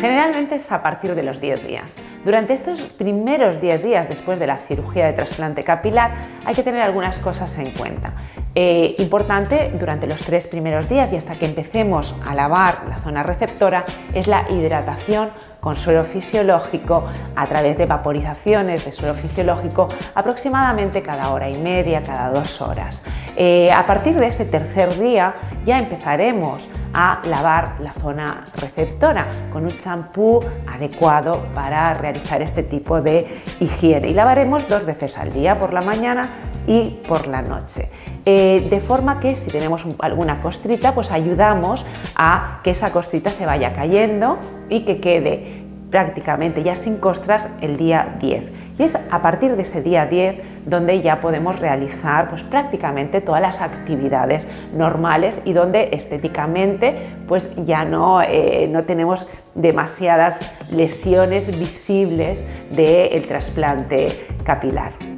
Generalmente es a partir de los 10 días. Durante estos primeros 10 días después de la cirugía de trasplante capilar hay que tener algunas cosas en cuenta. Eh, importante durante los tres primeros días y hasta que empecemos a lavar la zona receptora es la hidratación con suelo fisiológico a través de vaporizaciones de suelo fisiológico aproximadamente cada hora y media, cada dos horas. Eh, a partir de ese tercer día ya empezaremos a lavar la zona receptora con un champú adecuado para realizar este tipo de higiene y lavaremos dos veces al día, por la mañana y por la noche. Eh, de forma que si tenemos alguna costrita, pues ayudamos a que esa costrita se vaya cayendo y que quede prácticamente ya sin costras el día 10. Y es a partir de ese día 10 donde ya podemos realizar pues, prácticamente todas las actividades normales y donde estéticamente pues, ya no, eh, no tenemos demasiadas lesiones visibles del trasplante capilar.